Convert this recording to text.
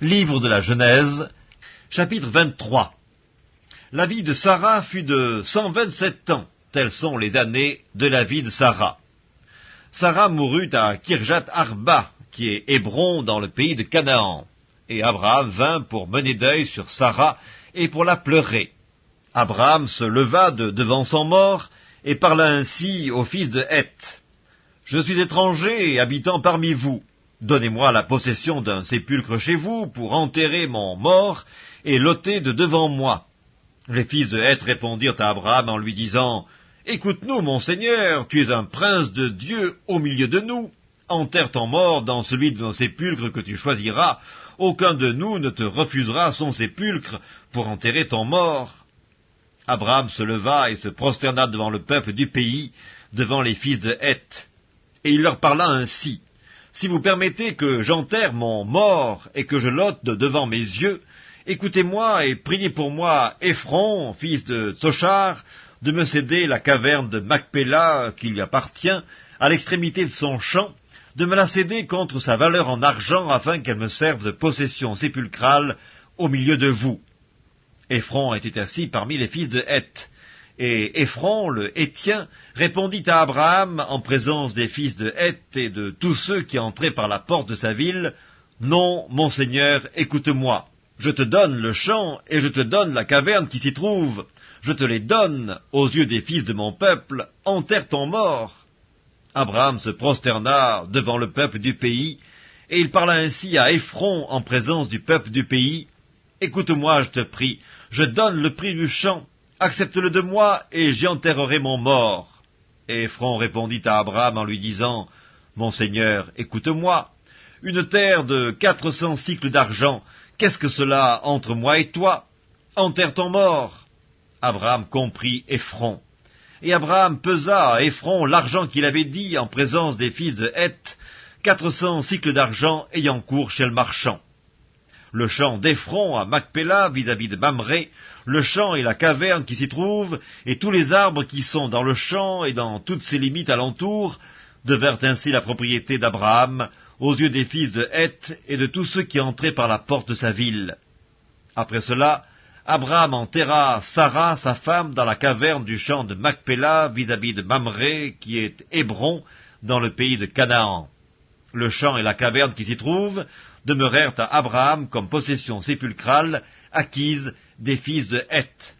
Livre de la Genèse, chapitre 23 La vie de Sarah fut de 127 ans, telles sont les années de la vie de Sarah. Sarah mourut à Kirjat Arba, qui est Hébron dans le pays de Canaan, et Abraham vint pour mener deuil sur Sarah et pour la pleurer. Abraham se leva de devant son mort et parla ainsi au fils de Heth. Je suis étranger et habitant parmi vous. Donnez-moi la possession d'un sépulcre chez vous pour enterrer mon mort et l'ôter de devant moi. Les fils de Heth répondirent à Abraham en lui disant, Écoute-nous, mon Seigneur, tu es un prince de Dieu au milieu de nous. Enterre ton mort dans celui de nos sépulcres que tu choisiras. Aucun de nous ne te refusera son sépulcre pour enterrer ton mort. Abraham se leva et se prosterna devant le peuple du pays, devant les fils de Heth. Et il leur parla ainsi. Si vous permettez que j'enterre mon mort et que je l'ôte de devant mes yeux, écoutez-moi et priez pour moi Ephron, fils de Tsochar, de me céder la caverne de Macpéla qui lui appartient, à l'extrémité de son champ, de me la céder contre sa valeur en argent afin qu'elle me serve de possession sépulcrale au milieu de vous. Ephron était assis parmi les fils de Heth. Et Ephron, le Hétien, répondit à Abraham, en présence des fils de Heth et de tous ceux qui entraient par la porte de sa ville, Non, mon Seigneur, écoute-moi. Je te donne le champ et je te donne la caverne qui s'y trouve. Je te les donne aux yeux des fils de mon peuple. Enterre ton mort. Abraham se prosterna devant le peuple du pays, et il parla ainsi à Ephron en présence du peuple du pays. Écoute-moi, je te prie, je donne le prix du champ, Accepte-le de moi, et j'y enterrerai mon mort. Et Ephron répondit à Abraham en lui disant, Mon Seigneur, écoute-moi. Une terre de quatre cents cycles d'argent, qu'est-ce que cela entre moi et toi? Enterre ton mort. Abraham comprit Ephron. Et Abraham pesa à Ephron l'argent qu'il avait dit en présence des fils de Heth, quatre cents cycles d'argent ayant cours chez le marchand le champ d'Ephron à Macpéla vis-à-vis de Mamré, le champ et la caverne qui s'y trouvent, et tous les arbres qui sont dans le champ et dans toutes ses limites alentour, devinrent ainsi la propriété d'Abraham, aux yeux des fils de Heth et de tous ceux qui entraient par la porte de sa ville. Après cela, Abraham enterra Sarah, sa femme, dans la caverne du champ de Macpéla vis-à-vis de Mamré, qui est Hébron, dans le pays de Canaan. Le champ et la caverne qui s'y trouvent demeurèrent à Abraham comme possession sépulcrale acquise des fils de Heth.